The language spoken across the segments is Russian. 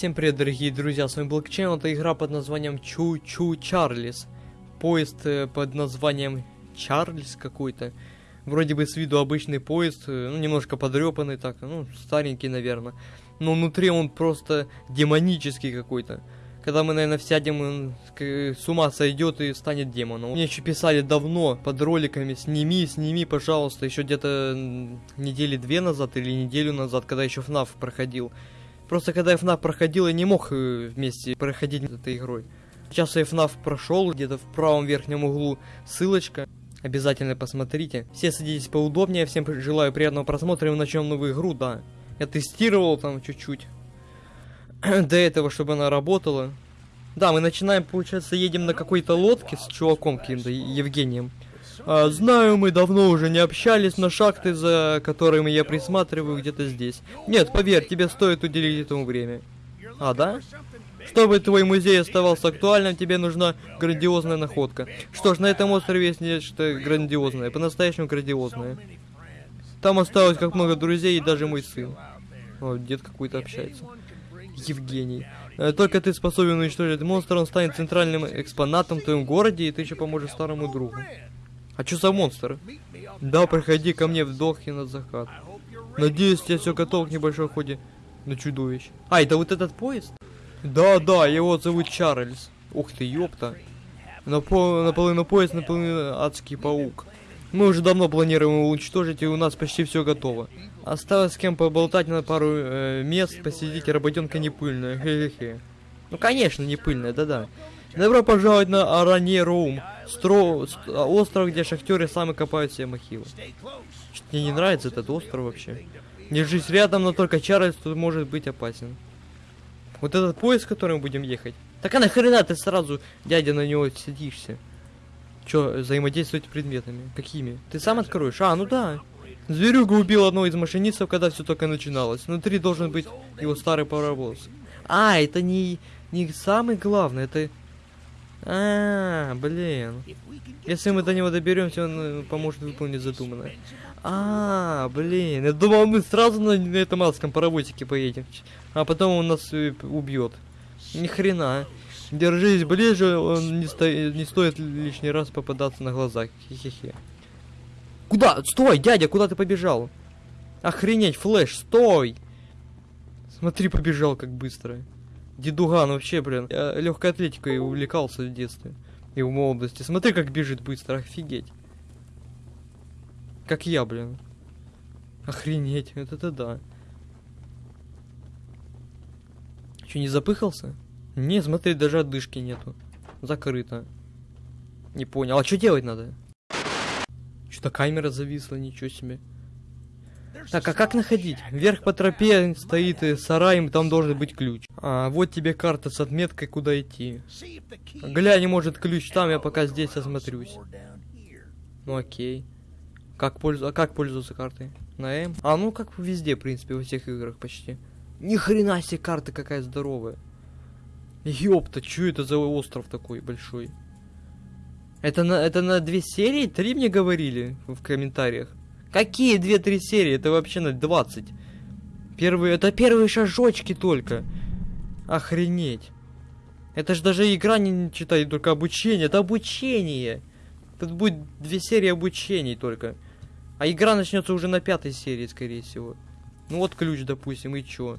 Всем привет, дорогие друзья, с вами Блокчейн, это игра под названием Чу-Чу Чарлис. Поезд э, под названием Чарльз какой-то. Вроде бы с виду обычный поезд, э, ну, немножко подрепанный так, ну, старенький, наверное. Но внутри он просто демонический какой-то. Когда мы, наверное, сядем, он с ума сойдет и станет демоном. Мне еще писали давно под роликами, сними, сними, пожалуйста, еще где-то недели две назад или неделю назад, когда еще FNAF проходил. Просто когда FNAF проходил, я не мог э, вместе проходить этой игрой. Сейчас я FNAF прошел, где-то в правом верхнем углу ссылочка. Обязательно посмотрите. Все садитесь поудобнее, всем желаю приятного просмотра и начнем новую игру, да. Я тестировал там чуть-чуть. До этого, чтобы она работала. Да, мы начинаем, получается, едем на какой-то лодке с чуваком каким-то, Евгением. А, знаю, мы давно уже не общались, но шахты, за которыми я присматриваю, где-то здесь. Нет, поверь, тебе стоит уделить этому время. А, да? Чтобы твой музей оставался актуальным, тебе нужна грандиозная находка. Что ж, на этом острове есть нечто грандиозное, по-настоящему грандиозное. Там осталось как много друзей и даже мой сын. О, дед какой-то общается. Евгений. Э, Только ты способен уничтожить монстра, он станет центральным экспонатом в твоем городе, и ты еще поможешь старому другу. А что за монстр? Да, приходи ко мне в Дохе на закат. Надеюсь, я все готов к небольшой ходе на чудовищ. А, это вот этот поезд? Да, да, его зовут Чарльз. Ух ты, ёпта. Напо- наполовину поезд, наполовину адский паук. Мы уже давно планируем его уничтожить, и у нас почти все готово. Осталось с кем поболтать на пару э, мест, посидеть, работенка не пыльная, хе-хе-хе. Ну, конечно, не пыльная, да-да. Добро пожаловать на Аране Роум, стро... ст- остров, где шахтеры сами копают себе мохилы. Что-то мне не нравится этот остров вообще. Держись рядом, но только Чарльз тут может быть опасен. Вот этот поезд, который мы будем ехать. Так а нахрена ты сразу, дядя, на него сидишься? Чё, взаимодействовать предметами? Какими? Ты сам откроешь? А, ну да. Зверюга убил одного из машинистов, когда все только начиналось. Внутри должен быть его старый паровоз. А, это не, не самый главный, это... А, блин. Если мы до него доберемся, он э, поможет выполнить задуманное. А, блин. Я думал, мы сразу на, этом адском паровозике поедем. А потом он нас э, убьет. Ни хрена. Держись ближе, он не, сто... не стоит лишний раз попадаться на глаза. Хе-хе-хе. Куда? Стой, дядя, куда ты побежал? Охренеть, Flash, стой! Смотри, побежал как быстро. Дедуган вообще, блин. Я легкой атлетикой увлекался в детстве. И в молодости. Смотри, как бежит быстро, офигеть. Как я, блин. Охренеть, вот это да. Че, не запыхался? Не, смотри, даже отдышки нету. Закрыто. Не понял. А что делать надо? Что-то камера зависла, ничего себе. Так, а как находить? Вверх по тропе стоит сарай, там должен быть ключ. А, вот тебе карта с отметкой, куда идти. Глянь, может ключ там, я пока здесь осмотрюсь. Ну окей. Как, пользу... а как пользоваться картой? На М? А, ну как везде, в принципе, во всех играх почти. Ни хрена себе карта какая здоровая. Ёпта, чё это за остров такой большой? Это на, это на две серии? Три мне говорили в комментариях. Какие две-три серии? Это вообще на 20. Первые, это первые шажочки только. Охренеть. Это ж даже игра не, читай, только обучение. Это обучение. Тут будет две серии обучений только. А игра начнется уже на пятой серии, скорее всего. Ну вот ключ, допустим, и чё?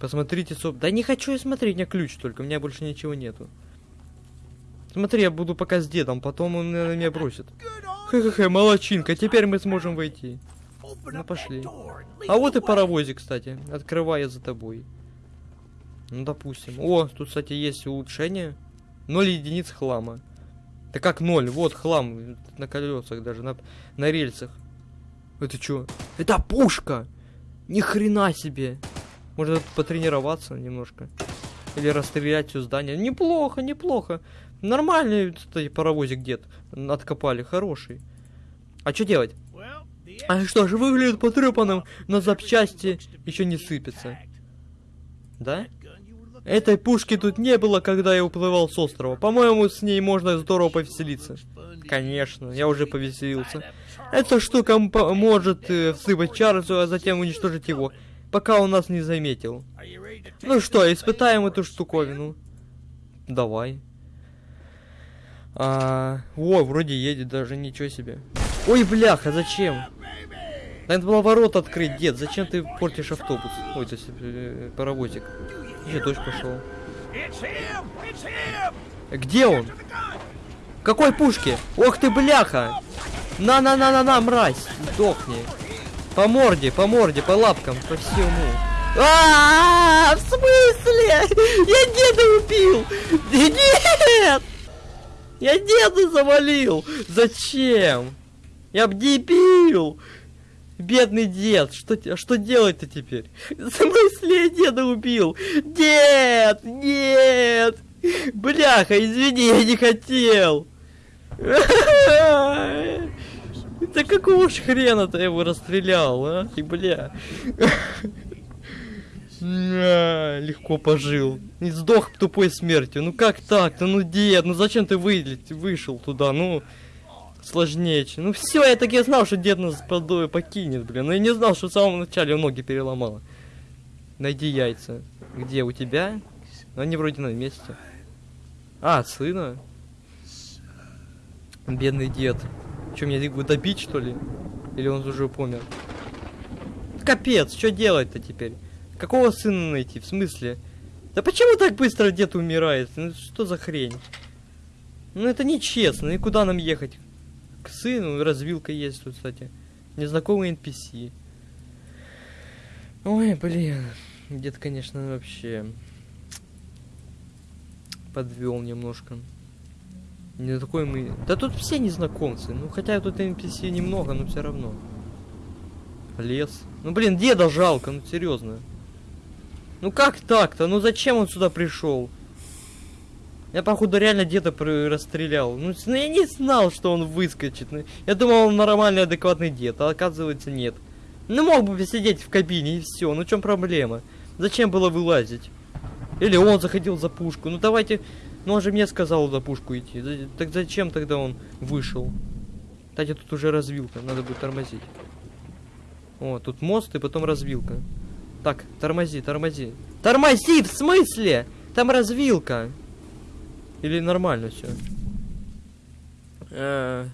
Посмотрите, соп... Да не хочу я смотреть, у меня ключ только, у меня больше ничего нету. Смотри, я буду пока с дедом, потом он наверное, меня бросит. Хе-хе-хе, молочинка, теперь мы сможем войти. Ну пошли. А вот и паровозик, кстати. Открывая за тобой. Ну, допустим. О, тут, кстати, есть улучшение. Ноль единиц хлама. Да как ноль? Вот хлам на колесах даже, на, на рельсах. Это что? Это пушка! Ни хрена себе! Можно потренироваться немножко. Или расстрелять все здание. Неплохо, неплохо. Нормальный, кстати, паровозик дед. Откопали, хороший. А что делать? А что же, выглядит потрепанным, но запчасти еще не сыпятся. Да? Этой пушки тут не было, когда я уплывал с острова. По-моему, с ней можно здорово повеселиться. Конечно, я уже повеселился. Эта штука может э, всыпать Чарльзу, а затем уничтожить его. пока он нас не заметил. Ну что, испытаем эту штуковину. Давай. А, о, вроде едет даже, ничего себе. Ой, бляха, зачем? Надо было ворот открыть, дед. Зачем ты портишь автобус? Ой, это э, паровозик. Еще дождь пошел. Где он? Какой пушки? Ох ты, бляха! На-на-на-на-на, мразь! Сдохни. По морде, по морде, по лапкам, по всему. А, -а, -а в смысле? Я деда убил! Нет! Я деда завалил! Зачем? Я б дебил! Бедный дед, что, что делать-то теперь? В смысле я деда убил? Дед! Нет! Бляха, извини, я не хотел! Да какого ж хрена ты его расстрелял, а? И бля. А, легко пожил. И сдох тупой смертью. Ну как так-то? Ну дед, ну зачем ты вылет, вышел туда? Ну сложнее. Ну все, я так и знал, что дед нас покинет, блин. Но я не знал, что в самом начале ноги переломало. Найди яйца. Где у тебя? Они вроде на месте. А, сына. Бедный дед. Что, мне его добить, что ли? Или он уже помер? Капец, что делать-то теперь? Какого сына найти? В смысле? Да почему так быстро дед умирает? Ну что за хрень? Ну это нечестно. И куда нам ехать? К сыну. Развилка есть тут, кстати. Незнакомый NPC. Ой, блин. Дед, конечно, вообще подвел немножко. Не такой мы... Да тут все незнакомцы. Ну, хотя тут NPC немного, но все равно. Лес. Ну, блин, деда жалко, ну, серьезно. Ну, как так-то? Ну, зачем он сюда пришел? Я, походу, реально деда расстрелял. Ну, ну, я не знал, что он выскочит. Ну, я думал, он нормальный, адекватный дед, а оказывается, нет. Ну, мог бы сидеть в кабине и все. Ну, в чем проблема? Зачем было вылазить? Или он заходил за пушку. Ну, давайте ну он же мне сказал за пушку идти. Так зачем тогда он вышел? Кстати, тут уже развилка, надо будет тормозить. О, тут мост и потом развилка. Так, тормози, тормози. Тормози, в смысле? Там развилка. Или нормально все? Э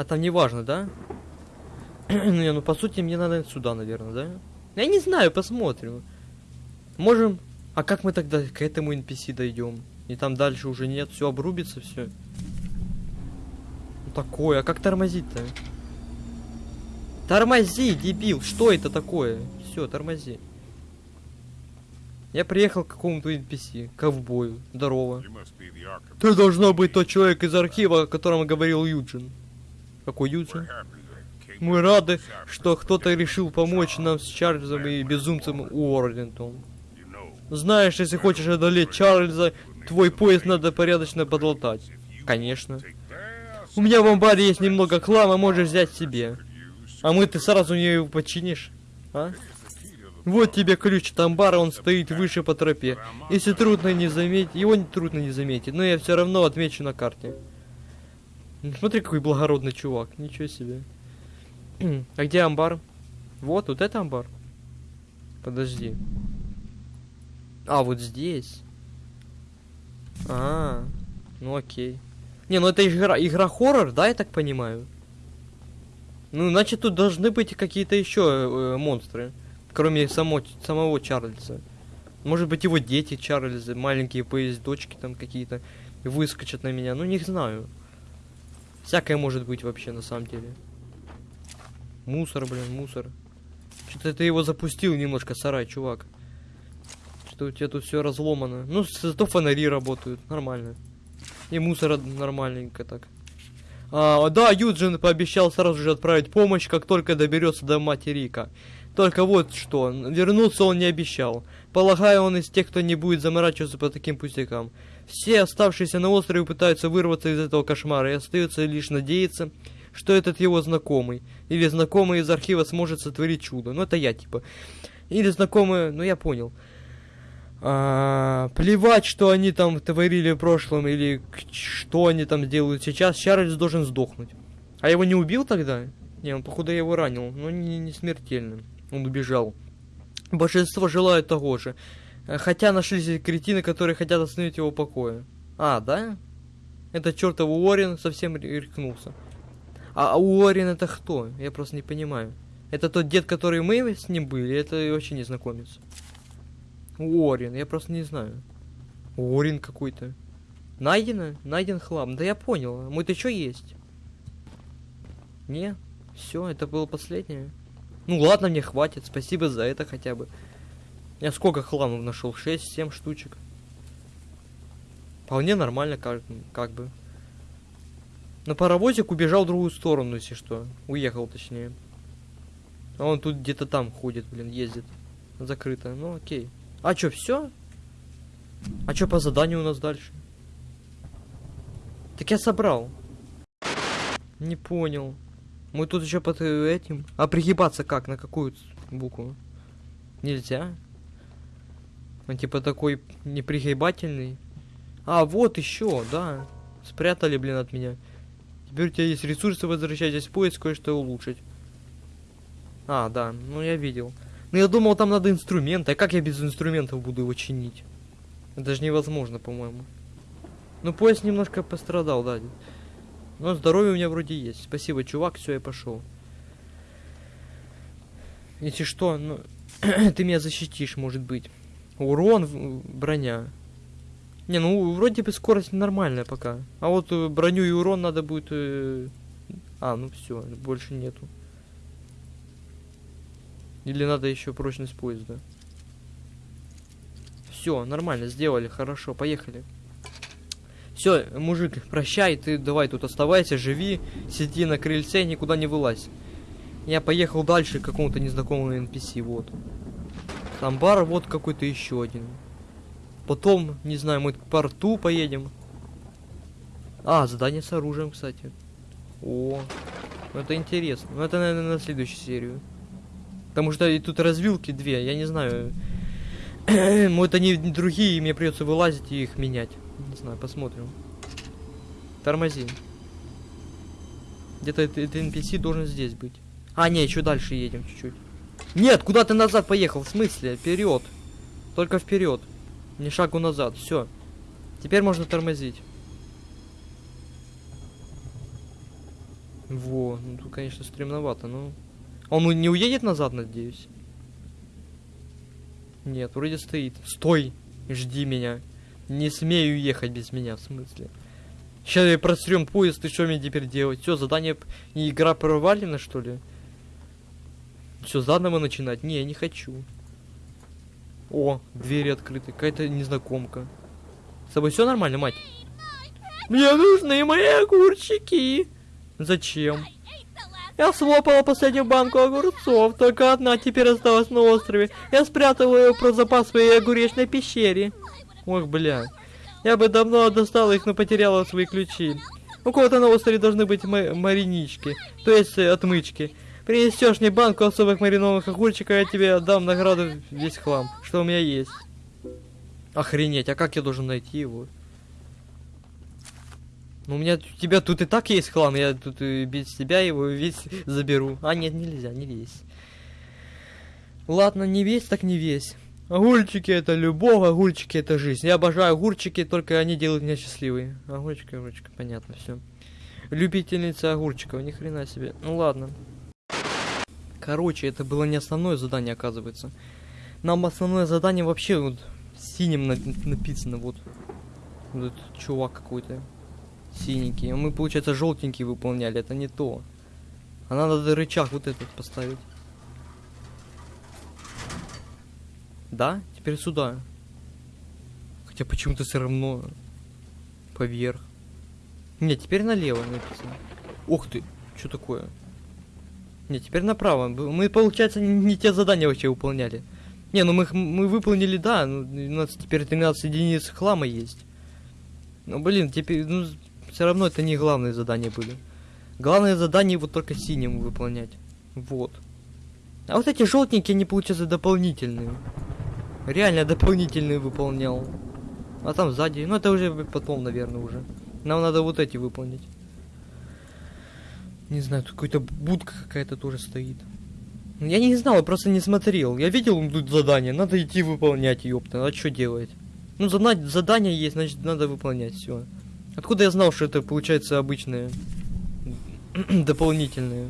а там не важно, да? не, ну по сути мне надо сюда, наверное, да? Я не знаю, посмотрим. Можем... А как мы тогда к этому NPC дойдем? И там дальше уже нет, все обрубится, все. Ну такое, а как тормозить-то? Тормози, дебил, что это такое? Все, тормози. Я приехал к какому-то NPC, ковбою. Здорово. Ты должно быть тот человек из архива, о котором говорил Юджин. Какой Юджин? Мы рады, что кто-то решил помочь нам с Чарльзом и безумцем Уоррентом. Знаешь, если хочешь одолеть Чарльза, Твой поезд надо порядочно подлатать. Конечно. У меня в амбаре есть немного хлама, можешь взять себе. А мы ты сразу не починишь? А? Вот тебе ключ от амбара, он стоит выше по тропе. Если трудно не заметить, его трудно не заметить, но я все равно отмечу на карте. Смотри, какой благородный чувак, ничего себе. а где амбар? Вот, вот это амбар. Подожди. А, вот здесь. А, ну окей. Не, ну это игра, игра хоррор, да, я так понимаю? Ну, значит, тут должны быть какие-то еще э, монстры, кроме само, самого Чарльза. Может быть, его дети Чарльза, маленькие поездочки там какие-то, выскочат на меня. Ну, не знаю. Всякое может быть вообще, на самом деле. Мусор, блин, мусор. Что-то ты его запустил немножко, сарай, чувак что у тебя тут все разломано. Ну, зато фонари работают, нормально. И мусор нормальненько так. А, да, Юджин пообещал сразу же отправить помощь, как только доберется до материка. Только вот что, вернуться он не обещал. Полагаю, он из тех, кто не будет заморачиваться по таким пустякам. Все оставшиеся на острове пытаются вырваться из этого кошмара, и остается лишь надеяться, что этот его знакомый, или знакомый из архива сможет сотворить чудо. Ну, это я, типа. Или знакомый, ну, я понял. А, плевать, что они там творили в прошлом или что они там делают сейчас. Чарльз должен сдохнуть. А его не убил тогда? Не, он походу его ранил, но не, не смертельно. Он убежал. Большинство желают того же. Э, Хотя нашлись кретины, которые хотят остановить его покоя. А, да? Это чертов Уоррен совсем рехнулся. А, а Уоррен это кто? Я просто не понимаю. Это тот дед, который мы с ним были? Это вообще незнакомец. Уоррен, я просто не знаю. Уоррен какой-то. Найдено? Найден хлам. Да я понял. А Мы-то что есть? Не? Все, это было последнее. Ну ладно, мне хватит. Спасибо за это хотя бы. Я сколько хламов нашел? 6-7 штучек. Вполне нормально, как, как бы. На паровозик убежал в другую сторону, если что. Уехал, точнее. А он тут где-то там ходит, блин, ездит. Закрыто. Ну окей. А чё, все? А чё по заданию у нас дальше? Так я собрал. Не понял. Мы тут еще под этим. А пригибаться как? На какую букву? Нельзя. Он типа такой непригибательный. А, вот еще, да. Спрятали, блин, от меня. Теперь у тебя есть ресурсы, возвращайтесь в поиск, кое-что улучшить. А, да, ну я видел. Ну я думал, там надо инструменты. А как я без инструментов буду его чинить? Это же невозможно, по-моему. Ну, поезд немножко пострадал, да. Но здоровье у меня вроде есть. Спасибо, чувак, все, я пошел. Если что, ну, ты меня защитишь, может быть. Урон, броня. Не, ну, вроде бы скорость нормальная пока. А вот э, броню и урон надо будет... э, А, ну все, больше нету. Или надо еще прочность поезда. Все, нормально, сделали, хорошо, поехали. Все, мужик, прощай, ты давай тут оставайся, живи, сиди на крыльце, никуда не вылазь. Я поехал дальше к какому-то незнакомому NPC, вот. Там бар, вот какой-то еще один. Потом, не знаю, мы к порту поедем. А, задание с оружием, кстати. О, ну это интересно. Ну это, наверное, на следующую серию. Потому что и тут развилки две, я не знаю. Может они другие, и мне придется вылазить и их менять. Не знаю, посмотрим. Тормози. Где-то этот NPC должен здесь быть. А, не, еще дальше едем чуть-чуть. Нет, куда ты назад поехал? В смысле? Вперед. Только вперед. Не шагу назад. Все. Теперь можно тормозить. Во, ну тут, конечно, стремновато, но... Он не уедет назад, надеюсь? Нет, вроде стоит. Стой! Жди меня. Не смею ехать без меня, в смысле. Сейчас я просрем поезд, и что мне теперь делать? Все, задание... И игра провалена, что ли? Все, заново начинать? Не, я не хочу. О, двери открыты. Какая-то незнакомка. С тобой все нормально, мать? Мне нужны мои огурчики. Зачем? Я слопала последнюю банку огурцов, только одна теперь осталась на острове. Я спрятала ее про запас в своей огуречной пещере. Ох, бля. Я бы давно достала их, но потеряла свои ключи. У кого-то на острове должны быть ма- маринички, то есть э, отмычки. Принесешь мне банку особых маринованных огурчиков, я тебе отдам награду весь хлам, что у меня есть. Охренеть, а как я должен найти его? Ну, у меня у тебя тут и так есть хлам, я тут и без тебя его весь заберу. А, нет, нельзя, не весь. Ладно, не весь, так не весь. Огурчики это любовь, огурчики это жизнь. Я обожаю огурчики, только они делают меня счастливой. Огурчики, огурчики, понятно, все. Любительница огурчиков, ни хрена себе. Ну ладно. Короче, это было не основное задание, оказывается. Нам основное задание вообще вот синим на- написано, вот. Вот этот чувак какой-то синенький. Мы, получается, желтенький выполняли. Это не то. А надо рычаг вот этот поставить. Да? Теперь сюда. Хотя почему-то все равно поверх. Нет, теперь налево написано. Ух ты, что такое? Нет, теперь направо. Мы, получается, не, не те задания вообще выполняли. Не, ну мы, их- мы выполнили, да, ну, у нас теперь 13 единиц хлама есть. Ну, блин, теперь, ну, все равно это не главные задания были. Главное задание вот только синим выполнять. Вот. А вот эти желтенькие, они, получается, дополнительные. Реально дополнительные выполнял. А там сзади, ну это уже потом, наверное, уже. Нам надо вот эти выполнить. Не знаю, тут какая-то будка какая-то тоже стоит. Я не знал, я просто не смотрел. Я видел тут задание, надо идти выполнять, ёпта. А что делать? Ну, зада- задание есть, значит, надо выполнять все. Откуда я знал, что это получается обычное дополнительное?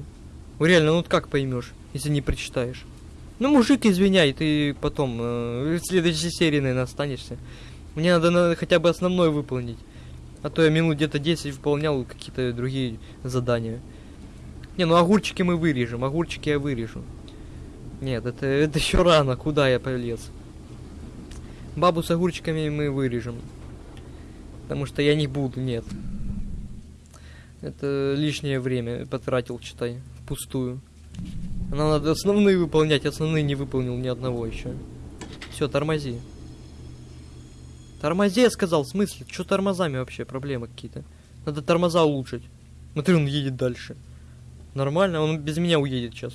Ну, Реально, ну как поймешь, если не прочитаешь? Ну, мужик, извиняй, ты потом э, в следующей серии, наверное, останешься. Мне надо, надо хотя бы основное выполнить. А то я минут где-то 10 выполнял какие-то другие задания. Не, ну огурчики мы вырежем, огурчики я вырежу. Нет, это, это еще рано, куда я полез? Бабу с огурчиками мы вырежем. Потому что я не буду, нет. Это лишнее время потратил, читай, впустую. Нам надо основные выполнять, основные не выполнил ни одного еще. Все, тормози. Тормози, я сказал, в смысле? Что тормозами вообще? Проблемы какие-то. Надо тормоза улучшить. Смотри, он едет дальше. Нормально, он без меня уедет сейчас.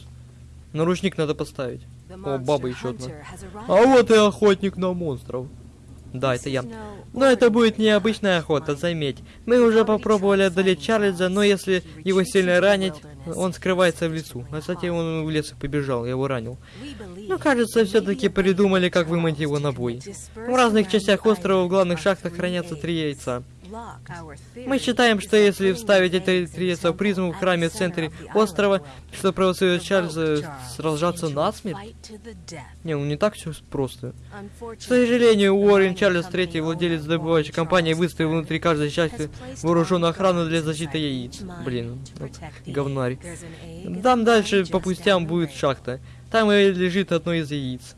Наручник надо поставить. О, баба еще одна. А вот и охотник на монстров. Да, это я. Но это будет необычная охота, заметь. Мы уже попробовали одолеть Чарльза, но если его сильно ранить, он скрывается в лесу. А кстати, он в лес побежал, я его ранил. Ну, кажется, все-таки придумали, как вымыть его на бой. В разных частях острова в главных шахтах хранятся три яйца. Мы считаем, что если вставить эти три призму в храме в центре острова, что провоцирует Чарльза сражаться насмерть? Не, ну не так все просто. К сожалению, Уоррен Чарльз III, владелец добывающей компании, выставил внутри каждой части вооруженную охрану для защиты яиц. Блин, вот говнарь. Там дальше по пустям будет шахта. Там и лежит одно из яиц.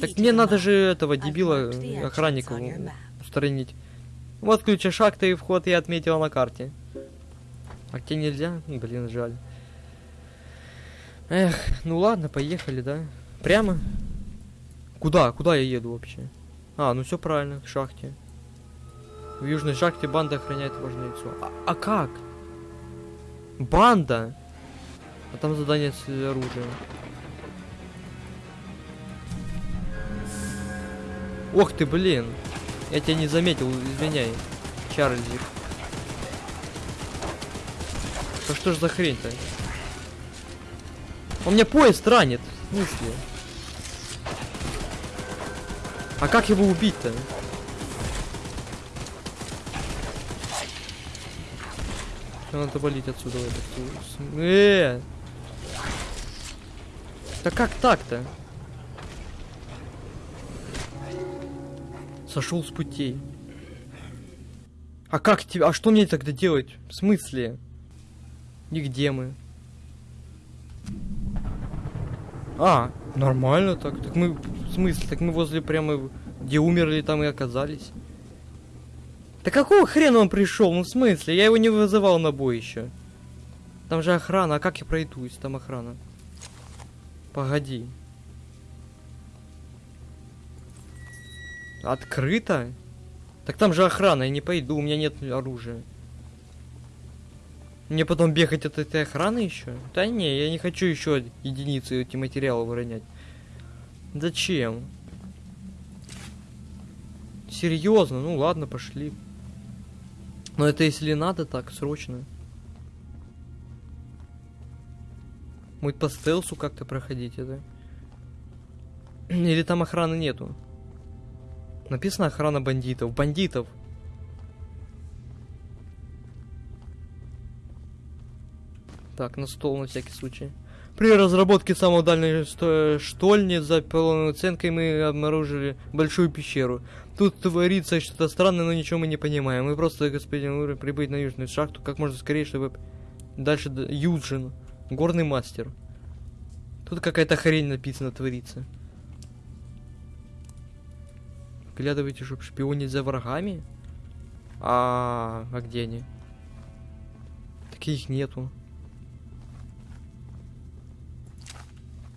Так мне надо же этого дебила, охранника, устранить. Вот ключ от шахты и вход я отметила на карте. А где нельзя? Блин, жаль. Эх, ну ладно, поехали, да? Прямо? Куда? Куда я еду вообще? А, ну все правильно, к шахте. В южной шахте банда охраняет важное яйцо. А, а как? Банда? А там задание с оружием. Ох ты, блин. Я тебя не заметил, извиняй. Чарльзик. Да что ж за хрень-то? Он меня поезд ранит. В смысле? А как его убить-то? Надо болеть отсюда. Э! Да как так-то? Сошел с путей. А как тебе? А что мне тогда делать? В смысле? Нигде мы. А, нормально так. Так мы, в смысле, так мы возле прямо, где умерли, там и оказались. Да какого хрена он пришел? Ну в смысле? Я его не вызывал на бой еще. Там же охрана. А как я пройду, если там охрана? Погоди. Открыто? Так там же охрана, я не пойду, у меня нет оружия. Мне потом бегать от этой охраны еще? Да не, я не хочу еще единицы эти материалы выронять. Зачем? Серьезно? Ну ладно, пошли. Но это если надо так, срочно. Может по стелсу как-то проходить это? Или там охраны нету? Написано охрана бандитов. Бандитов! Так, на стол на всякий случай. При разработке самой дальней штольни за полной оценкой мы обнаружили большую пещеру. Тут творится что-то странное, но ничего мы не понимаем. Мы просто, господин Ура, прибыть на южную шахту как можно скорее, чтобы дальше... Юджин. Горный мастер. Тут какая-то хрень написано творится. Глядывайте, чтобы шпионить за врагами? А, а где они? Таких нету.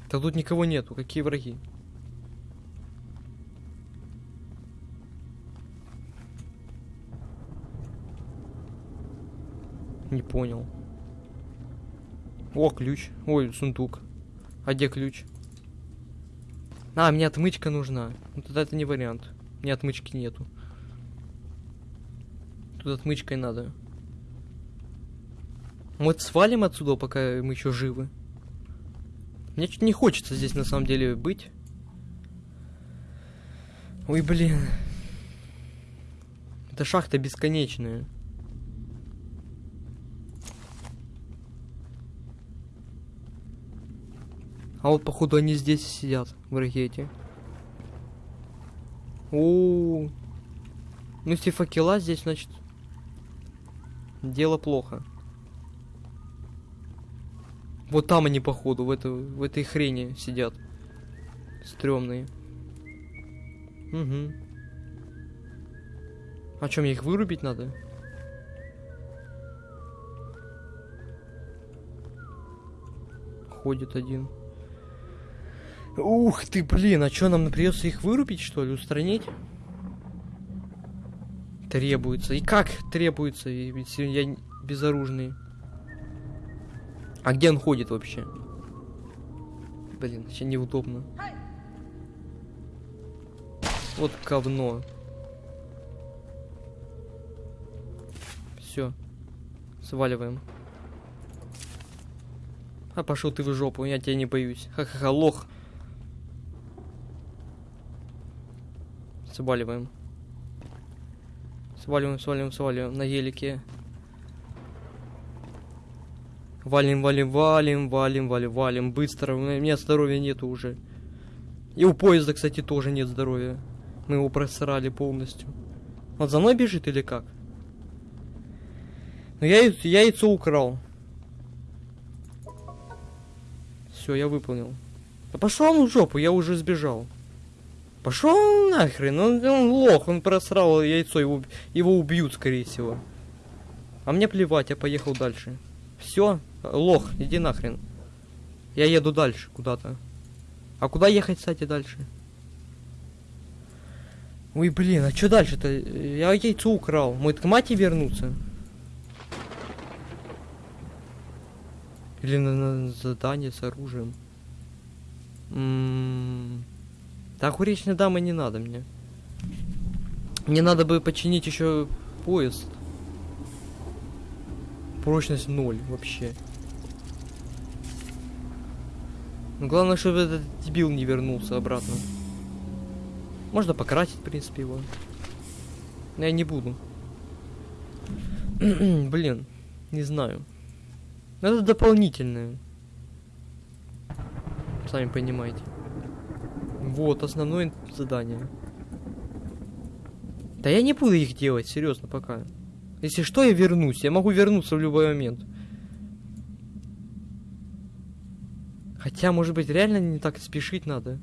Да тут никого нету. Какие враги? Не понял. О, ключ. Ой, сундук. А где ключ? А, мне отмычка нужна. Ну тогда это не вариант. Мне отмычки нету. Тут отмычкой надо. Мы свалим отсюда, пока мы еще живы. Мне чуть не хочется здесь на самом деле быть. Ой, блин. Это шахта бесконечная. А вот, походу, они здесь сидят, в ракете. О, -о, -о. Ну, если факела здесь, значит, дело плохо. Вот там они, походу, в, это, в этой хрени сидят. Стремные. Угу. А чем мне их вырубить надо? Ходит один. Ух ты, блин, а что, нам придется их вырубить, что ли, устранить? Требуется. И как требуется, ведь я безоружный. А где он ходит вообще? Блин, вообще неудобно. Вот говно. Все. Сваливаем. А пошел ты в жопу, я тебя не боюсь. Ха-ха-ха, лох. Сваливаем. Сваливаем, сваливаем, сваливаем на гелике. Валим, валим, валим, валим, валим, валим. Быстро. У меня здоровья нету уже. И у поезда, кстати, тоже нет здоровья. Мы его просрали полностью. Он за мной бежит или как? Ну я, я яйцо украл. Все, я выполнил. Да пошел он в жопу, я уже сбежал. Пошел нахрен, он, он лох, он просрал яйцо, его, его убьют, скорее всего. А мне плевать, я поехал дальше. Все, лох, иди нахрен. Я еду дальше куда-то. А куда ехать, кстати, дальше? Ой, блин, а что дальше-то? Я яйцо украл. Мой к мате вернуться? Или на, на задание с оружием? М-м-м. Так уречной дамы не надо мне. Мне надо бы починить еще поезд. Прочность ноль вообще. Но главное, чтобы этот дебил не вернулся обратно. Можно покрасить, в принципе, его. Но я не буду. Блин, не знаю. Это дополнительное. Сами понимаете. Вот, основное задание. Да я не буду их делать, серьезно, пока. Если что, я вернусь. Я могу вернуться в любой момент. Хотя, может быть, реально не так спешить надо.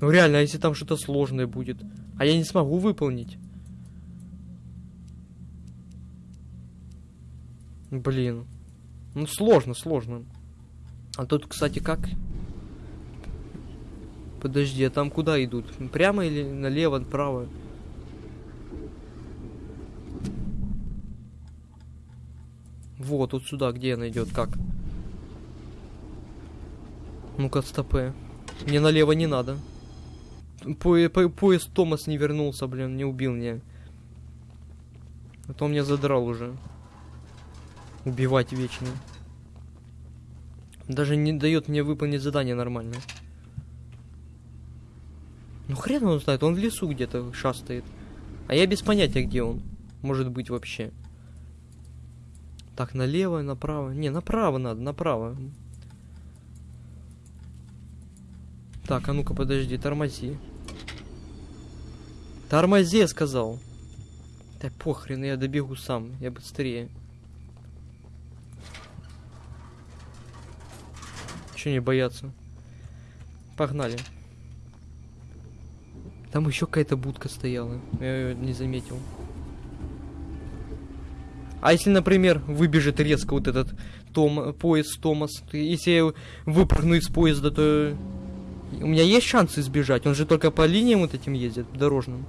Ну реально, а если там что-то сложное будет? А я не смогу выполнить. Блин. Ну сложно, сложно. А тут, кстати, как? Подожди, а там куда идут? Прямо или налево, направо? Вот, вот сюда, где она идет, как? Ну-ка, стопы. Мне налево не надо. По, по, поезд Томас не вернулся, блин, не убил меня. А то меня задрал уже. Убивать вечно. Даже не дает мне выполнить задание нормально. Ну хрен он знает, он в лесу где-то шастает. А я без понятия, где он. Может быть вообще. Так, налево, направо. Не, направо надо, направо. Так, а ну-ка, подожди, тормози. Тормози, я сказал. Да похрен, я добегу сам, я быстрее. Че не бояться? Погнали. Там еще какая-то будка стояла. Я ее не заметил. А если, например, выбежит резко вот этот Том, поезд Томас, если я выпрыгну из поезда, то у меня есть шансы сбежать. Он же только по линиям вот этим ездит, дорожным.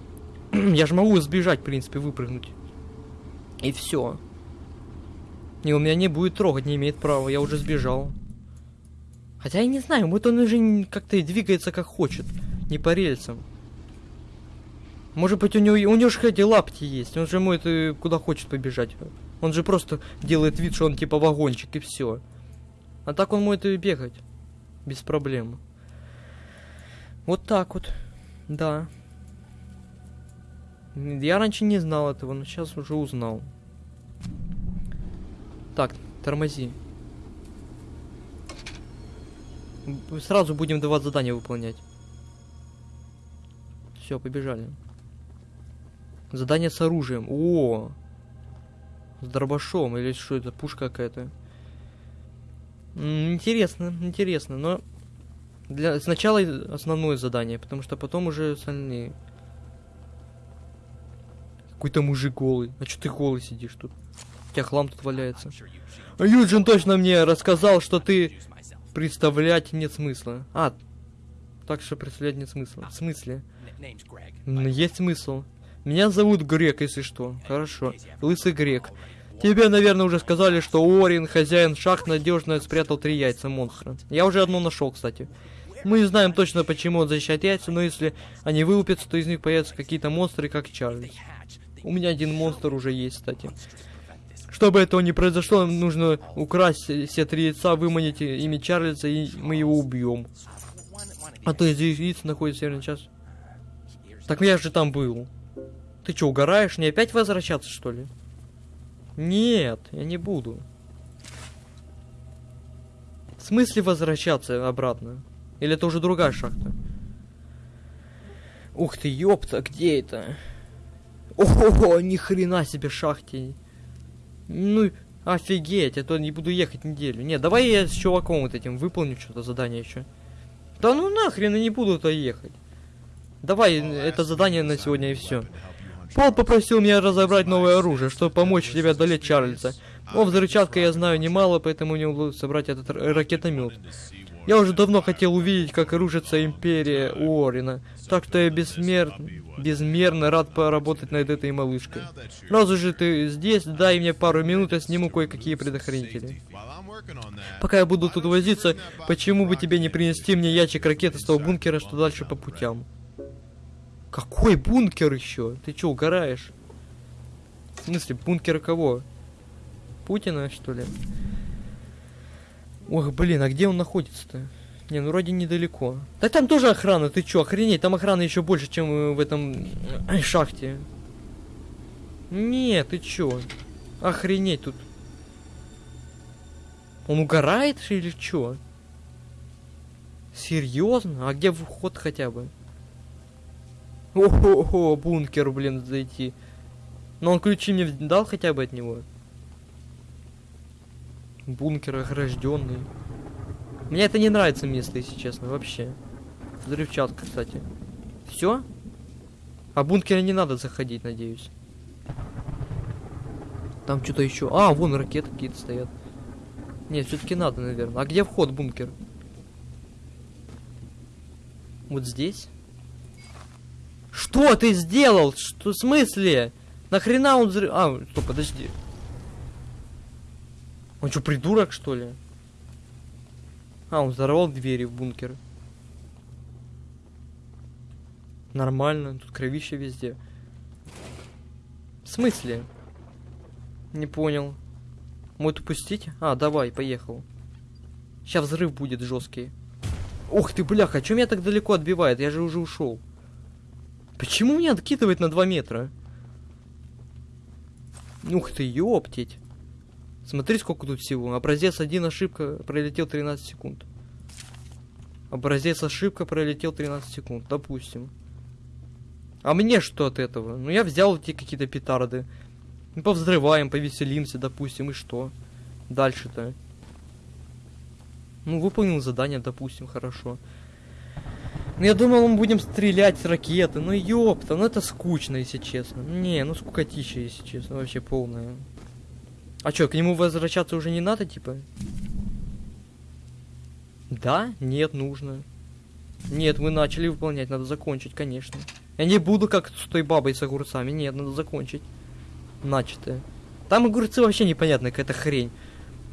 я же могу сбежать, в принципе, выпрыгнуть. И все. И у меня не будет трогать, не имеет права, я уже сбежал. Хотя я не знаю, вот он уже как-то двигается как хочет, не по рельсам. Может быть, у него, у него же эти лапти есть. Он же может куда хочет побежать. Он же просто делает вид, что он типа вагончик и все. А так он может и бегать. Без проблем. Вот так вот. Да. Я раньше не знал этого, но сейчас уже узнал. Так, тормози. Сразу будем два задания выполнять. Все, побежали. Задание с оружием. О! С дробашом или что это, пушка какая-то. Интересно, интересно, но для сначала основное задание, потому что потом уже остальные. Какой-то мужик голый. А что ты голый сидишь тут? У тебя хлам тут валяется. А Юджин точно мне рассказал, что ты представлять нет смысла. А, так что представлять нет смысла. В смысле? Есть смысл. Меня зовут Грек, если что. Хорошо. Лысый Грек. Тебе, наверное, уже сказали, что Орин, хозяин шахт, надежно спрятал три яйца монстра. Я уже одно нашел, кстати. Мы не знаем точно, почему он защищает яйца, но если они вылупятся, то из них появятся какие-то монстры, как Чарльз. У меня один монстр уже есть, кстати. Чтобы этого не произошло, нам нужно украсть все три яйца, выманить ими Чарльза, и мы его убьем. А то из яиц находится верный час. Так я же там был. Ты что, угораешь? Не опять возвращаться, что ли? Нет, я не буду. В смысле возвращаться обратно? Или это уже другая шахта? Ух ты, ёпта, где это? Ого, ни хрена себе шахте. Ну, офигеть, а то не буду ехать неделю. Не, давай я с чуваком вот этим выполню что-то задание еще. Да ну нахрен, я не буду туда ехать. Давай, это задание на сегодня и все. Пол попросил меня разобрать новое оружие, чтобы помочь тебе одолеть Чарльза. О взрывчатке я знаю немало, поэтому мне удалось собрать этот ракетомет. Я уже давно хотел увидеть, как рушится империя Уоррена, так что я бессмер... безмерно рад поработать над этой малышкой. Раз уже ты здесь, дай мне пару минут, я сниму кое-какие предохранители. Пока я буду тут возиться, почему бы тебе не принести мне ящик ракеты с того бункера, что дальше по путям? Какой бункер еще? Ты че, угораешь? В смысле, бункер кого? Путина, что ли? Ох, блин, а где он находится-то? Не, ну вроде недалеко. Да там тоже охрана, ты чё, охренеть, там охрана еще больше, чем в этом э, шахте. Не, ты чё? Охренеть тут. Он угорает или чё? Серьезно? А где вход хотя бы? Ого, бункер, блин, зайти. Но он ключи мне дал хотя бы от него. Бункер огражденный. Мне это не нравится место, если честно, вообще. Взрывчатка, кстати. Все? А бункера не надо заходить, надеюсь. Там что-то еще. А, вон ракеты какие-то стоят. Нет, все-таки надо, наверное. А где вход бункер? Вот здесь? Что ты сделал? Что в смысле? Нахрена он взрыв... А, стоп, подожди. Он что, придурок, что ли? А, он взорвал двери в бункер. Нормально, тут кровище везде. В смысле? Не понял. Может упустить? А, давай, поехал. Сейчас взрыв будет жесткий. Ух ты, бляха, что меня так далеко отбивает? Я же уже ушел. Почему меня откидывает на 2 метра? Ух ты, ёптить. Смотри, сколько тут всего. Образец 1, ошибка, пролетел 13 секунд. Образец ошибка, пролетел 13 секунд, допустим. А мне что от этого? Ну я взял эти какие-то петарды. Ну, повзрываем, повеселимся, допустим, и что? Дальше-то. Ну, выполнил задание, допустим, хорошо. Ну, я думал, мы будем стрелять ракеты. Ну, ёпта, ну это скучно, если честно. Не, ну скукотища, если честно, вообще полная. А чё, к нему возвращаться уже не надо, типа? Да? Нет, нужно. Нет, мы начали выполнять, надо закончить, конечно. Я не буду как с той бабой с огурцами, нет, надо закончить. Начатое. Там огурцы вообще непонятная какая-то хрень.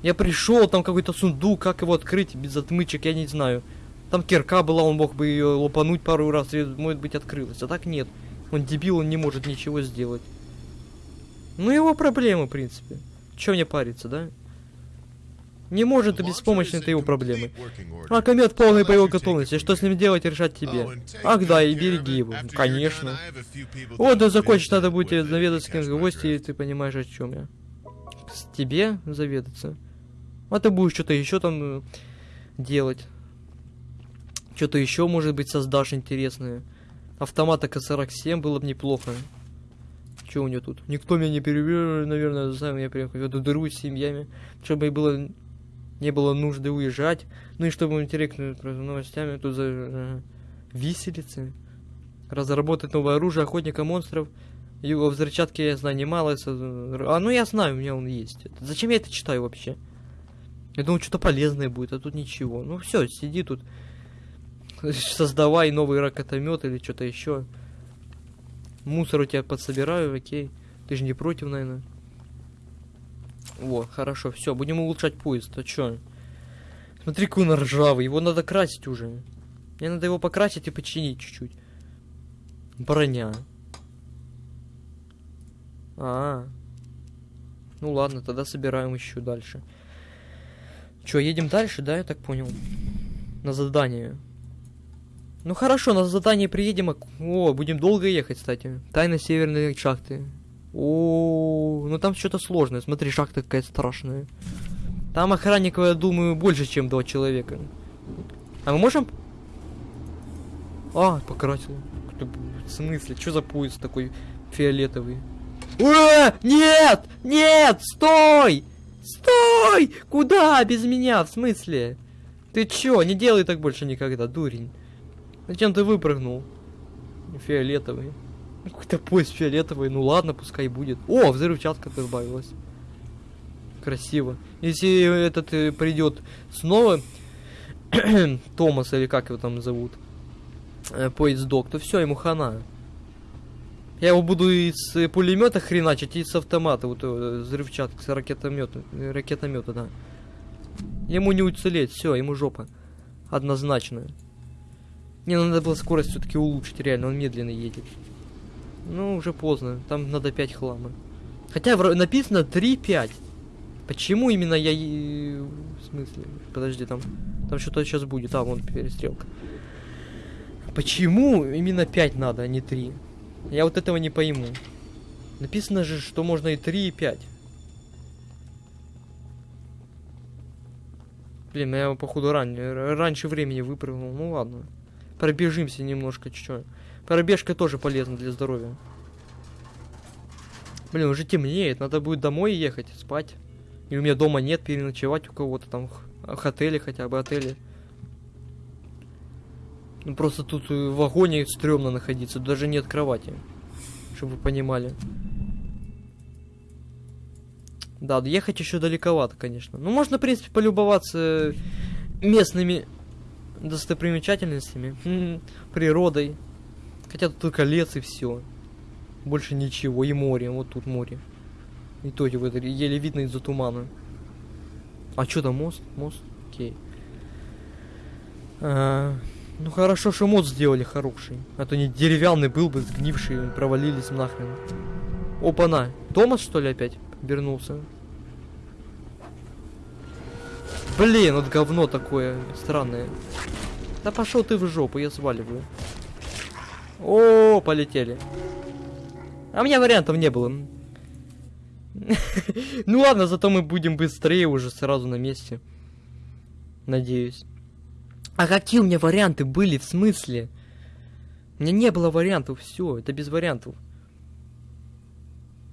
Я пришел, там какой-то сундук, как его открыть без отмычек, я не знаю. Там кирка была, он мог бы ее лопануть пару раз, и, может быть, открылась. А так нет. Он дебил, он не может ничего сделать. Ну, его проблемы, в принципе. Че мне париться, да? Не может и беспомощны это его проблемы. А комет в полной боевой готовности. Что с ним делать, решать тебе. Ах да, и береги его. Конечно. Вот, да закончить надо будет заведаться кем в гости, и ты понимаешь, о чем я. С тебе заведаться. А ты будешь что-то еще там э, делать. Что-то еще, может быть, создашь интересное. Автомата К-47 было бы неплохо. Что у него тут? Никто меня не перевел, наверное, сам я приехал эту дыру с семьями, чтобы было не было нужды уезжать. Ну и чтобы интересно новостями тут за э, виселицы. Разработать новое оружие охотника монстров. Его взрывчатки я знаю немало. А ну я знаю, у меня он есть. Зачем я это читаю вообще? Я думал, что-то полезное будет, а тут ничего. Ну все, сиди тут. Создавай новый ракетомет или что-то еще. Мусор у тебя подсобираю, окей. Ты же не против, наверное. Во, хорошо, все, будем улучшать поезд. А чё? Смотри, какой он ржавый, его надо красить уже. Мне надо его покрасить и починить чуть-чуть. Броня. А, -а, а. Ну ладно, тогда собираем еще дальше. Чё, едем дальше, да, я так понял? На задание. Ну хорошо, на задание приедем. О, будем долго ехать, кстати. Тайна северной шахты. О, ну там что-то сложное. Смотри, шахта какая страшная. Там охранников, я думаю, больше, чем два человека. А мы можем... А, покрасил. В смысле? Что за поезд такой фиолетовый? Ура! Нет! Нет! Стой! Стой! Куда без меня? В смысле? Ты чё? Не делай так больше никогда, дурень. Зачем ты выпрыгнул? Фиолетовый. Какой-то поезд фиолетовый. Ну ладно, пускай будет. О, взрывчатка избавилась. Красиво. Если этот э, придет снова, Томас или как его там зовут, э, поезд док, то все, ему хана. Я его буду из э, пулемета хреначить и с автомата, вот э, взрывчатка, с ракетомета, ракетомета, да. Ему не уцелеть, все, ему жопа. Однозначно. Не, ну надо было скорость все-таки улучшить, реально, он медленно едет. Ну, уже поздно, там надо 5 хлама. Хотя написано 3-5. Почему именно я... В смысле? Подожди, там... Там что-то сейчас будет. А, вон перестрелка. Почему именно 5 надо, а не 3? Я вот этого не пойму. Написано же, что можно и 3, и 5. Блин, я походу ран... раньше времени выпрыгнул. Ну ладно. Пробежимся немножко чуть-чуть. Пробежка тоже полезна для здоровья. Блин, уже темнеет, надо будет домой ехать, спать. И у меня дома нет, переночевать у кого-то там в отеле хотя бы, отеле. Ну просто тут в вагоне стрёмно находиться, даже нет кровати. Чтобы вы понимали. Да, ехать еще далековато, конечно. Ну, можно, в принципе, полюбоваться местными достопримечательностями, природой. Хотя тут только лес и все. Больше ничего. И море. Вот тут море. И то вот еле видно из-за тумана. А что там мост? Мост? Окей. А, ну хорошо, что мост сделали хороший. А то не деревянный был бы, сгнивший, провалились нахрен. Опа-на. Томас, что ли, опять вернулся? Блин, вот говно такое странное. Да пошел ты в жопу, я сваливаю. О, полетели. А у меня вариантов не было. Ну ладно, зато мы будем быстрее уже сразу на месте. Надеюсь. А какие у меня варианты были, в смысле? У меня не было вариантов, все, это без вариантов.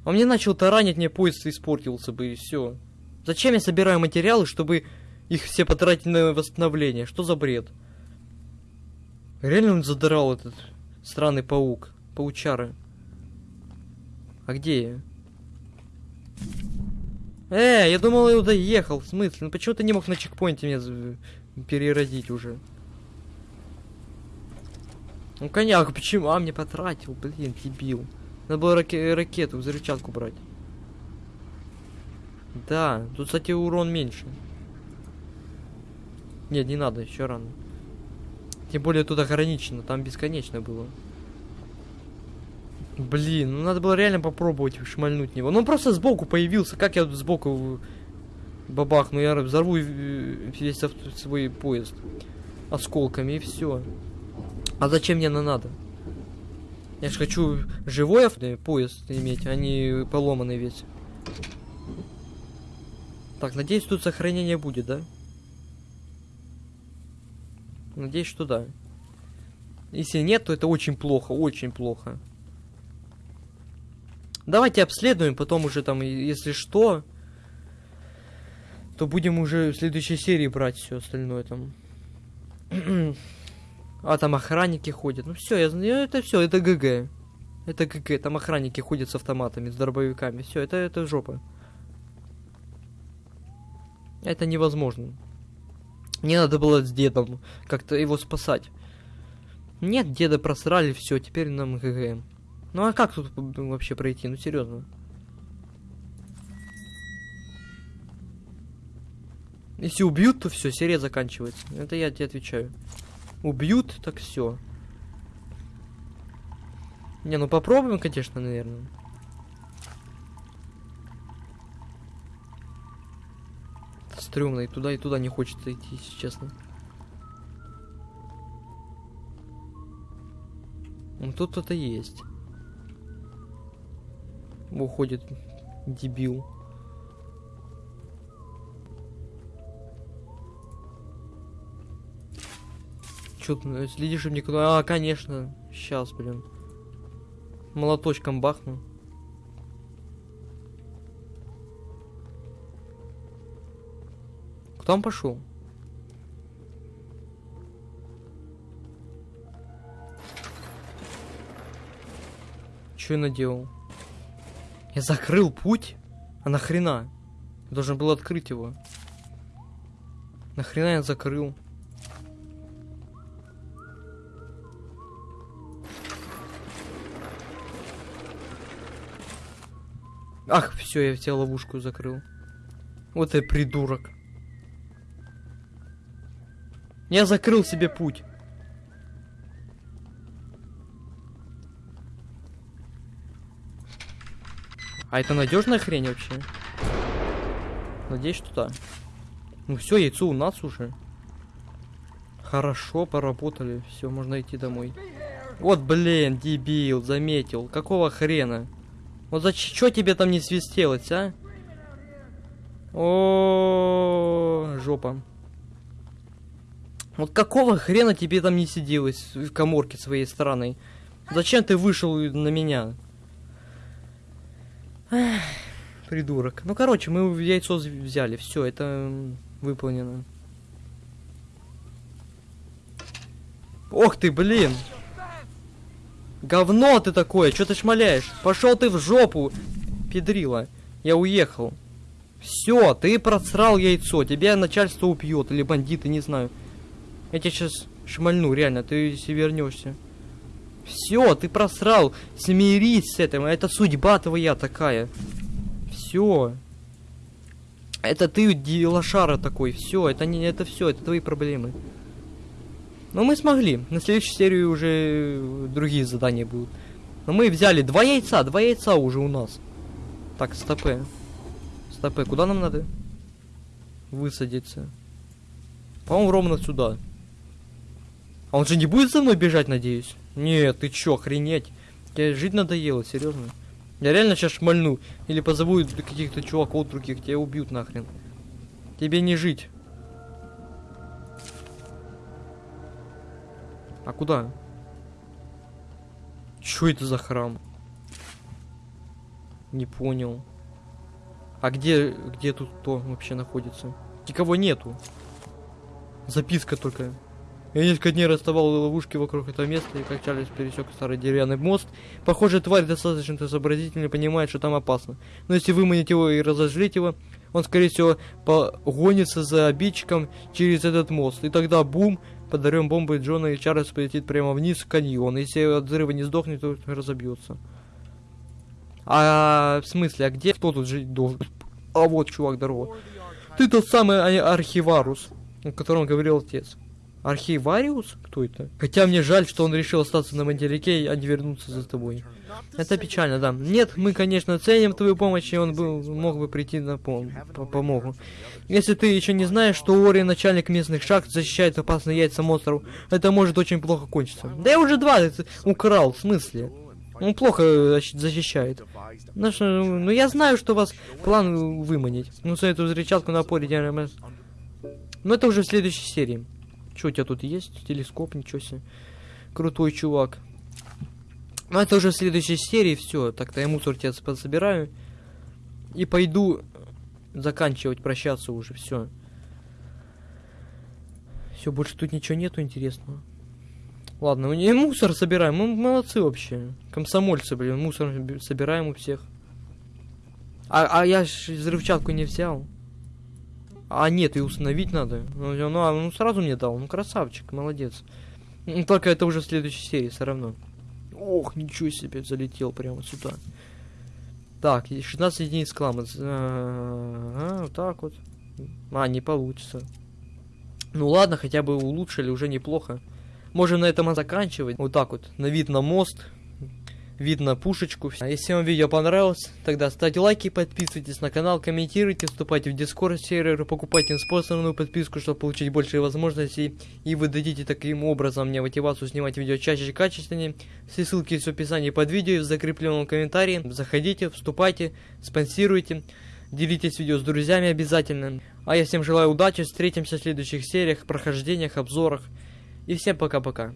Он мне начал таранить, мне поезд испортился бы, и все. Зачем я собираю материалы, чтобы их все потратить на восстановление. Что за бред? Реально он задрал этот странный паук. Паучары. А где я? Э, я думал, я доехал. В смысле? Ну почему ты не мог на чекпоинте меня переродить уже? Ну коняк, почему? А, мне потратил, блин, дебил. Надо было раке ракету, взрывчатку брать. Да, тут, кстати, урон меньше. Нет, не надо, еще рано. Тем более тут ограничено, там бесконечно было. Блин, ну надо было реально попробовать шмальнуть него. Ну он просто сбоку появился, как я тут сбоку Бабах, ну я взорву э, весь свой поезд осколками и все. А зачем мне она надо? Я же хочу живой авто- поезд иметь, а не поломанный весь. Так, надеюсь, тут сохранение будет, да? Надеюсь, что да. Если нет, то это очень плохо, очень плохо. Давайте обследуем, потом уже там, если что, то будем уже в следующей серии брать все остальное там. а там охранники ходят. Ну все, я знаю, это все, это GG. Это GG, там охранники ходят с автоматами, с дробовиками. Все, это, это жопа. Это невозможно. Не надо было с дедом как-то его спасать. Нет, деда просрали, все, теперь нам GG. Ну а как тут вообще пройти? Ну серьезно. Если убьют, то все, серия заканчивается. Это я тебе отвечаю. Убьют, так все. Не, ну попробуем, конечно, наверное. Стрёмно, и туда, и туда не хочется идти, если честно. Ну тут кто-то есть. Уходит дебил. Чё следишь, чтобы никуда... А, конечно. Сейчас, блин. Молоточком бахну. Он пошел? Что я наделал? Я закрыл путь? А нахрена? Я должен был открыть его. Нахрена я закрыл? Ах, все, я в ловушку закрыл. Вот я придурок. Я закрыл себе путь. А это надежная хрень вообще? Надеюсь, что да. Ну все, яйцо у нас уже. Хорошо, поработали. Все, можно идти домой. Вот, блин, дебил, заметил. Какого хрена? Вот за что тебе там не свистелось, а? О, жопа. Вот какого хрена тебе там не сиделось в коморке своей стороны? Зачем ты вышел на меня? Придурок. Ну, короче, мы яйцо взяли. Все, это выполнено. Ох ты, блин! Говно ты такое, что ты шмаляешь? Пошел ты в жопу, педрила. Я уехал. Все, ты просрал яйцо, тебя начальство убьет, или бандиты, не знаю. Я тебя сейчас шмальну, реально, ты если вернешься. Все, ты просрал. Смирись с этим, это судьба твоя такая. Все. Это ты лошара такой, все, это не это все, это твои проблемы. Но мы смогли. На следующей серии уже другие задания будут. Но мы взяли два яйца, два яйца уже у нас. Так, стопы. Стопы, куда нам надо? Высадиться. По-моему, ровно сюда. А он же не будет за мной бежать, надеюсь? Нет, ты чё, охренеть? Тебе жить надоело, серьезно? Я реально сейчас шмальну. Или позову каких-то чуваков других, тебя убьют нахрен. Тебе не жить. А куда? Чё это за храм? Не понял. А где, где тут кто вообще находится? Никого нету. Записка только. Я несколько дней расставал ловушки вокруг этого места и как Чарльз пересек старый деревянный мост. Похоже, тварь достаточно сообразительно понимает, что там опасно. Но если выманить его и разозлить его, он, скорее всего, погонится за обидчиком через этот мост. И тогда бум, подарем бомбой Джона и Чарльз полетит прямо вниз в каньон. Если от взрыва не сдохнет, то разобьется. А в смысле, а где кто тут жить должен? А вот, чувак, здорово. Ты тот самый а- архиварус, о котором говорил отец. Архивариус? Кто это? Хотя мне жаль, что он решил остаться на материке, а не вернуться за тобой. Это печально, да. Нет, мы, конечно, ценим твою помощь, и он был, мог бы прийти на пом по помогу. Если ты еще не знаешь, что Ори, начальник местных шахт, защищает опасные яйца монстров, это может очень плохо кончиться. Да я уже два украл, в смысле? Он плохо защищает. Ну, что, ну я знаю, что у вас план выманить. Ну, эту взрывчатку на поле. Но это уже в следующей серии. Что у тебя тут есть? Телескоп, ничего себе. Крутой чувак. Ну, это уже в следующей серии, все. Так-то я мусор тебе подсобираю. И пойду заканчивать, прощаться уже, все. Все, больше тут ничего нету интересного. Ладно, мы не мусор собираем, мы молодцы вообще. Комсомольцы, блин, мусор собираем у всех. А, а я ж взрывчатку не взял. А нет, и установить надо. Ну, ну, а, ну сразу мне дал. Ну, красавчик, молодец. Только это уже в следующей серии все равно. Ох, ничего себе, залетел прямо сюда. Так, 16 единиц клама. А, вот так вот. А, не получится. Ну ладно, хотя бы улучшили, уже неплохо. Можем на этом заканчивать. Вот так вот, на вид на мост видно пушечку. А если вам видео понравилось, тогда ставьте лайки, подписывайтесь на канал, комментируйте, вступайте в дискорд сервер, покупайте спонсорную подписку, чтобы получить больше возможностей. И вы дадите таким образом мне мотивацию снимать видео чаще и качественнее. Все ссылки есть в описании под видео, в закрепленном комментарии. Заходите, вступайте, спонсируйте. Делитесь видео с друзьями обязательно. А я всем желаю удачи, встретимся в следующих сериях, прохождениях, обзорах. И всем пока-пока.